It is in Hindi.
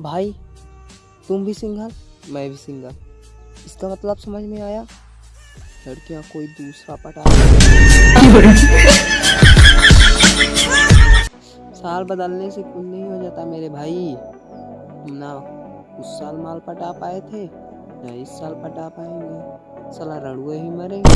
भाई, तुम भी सिंगल, मैं भी सिंगल। इसका मतलब समझ में आया? लड़कियाँ कोई दूसरा पटा साल बदलने से कुछ नहीं हो जाता मेरे भाई। तुम ना उस साल माल पटा पाए थे, ना इस साल पटा पाएँगे। साला रड़ुए ही मरेंगे।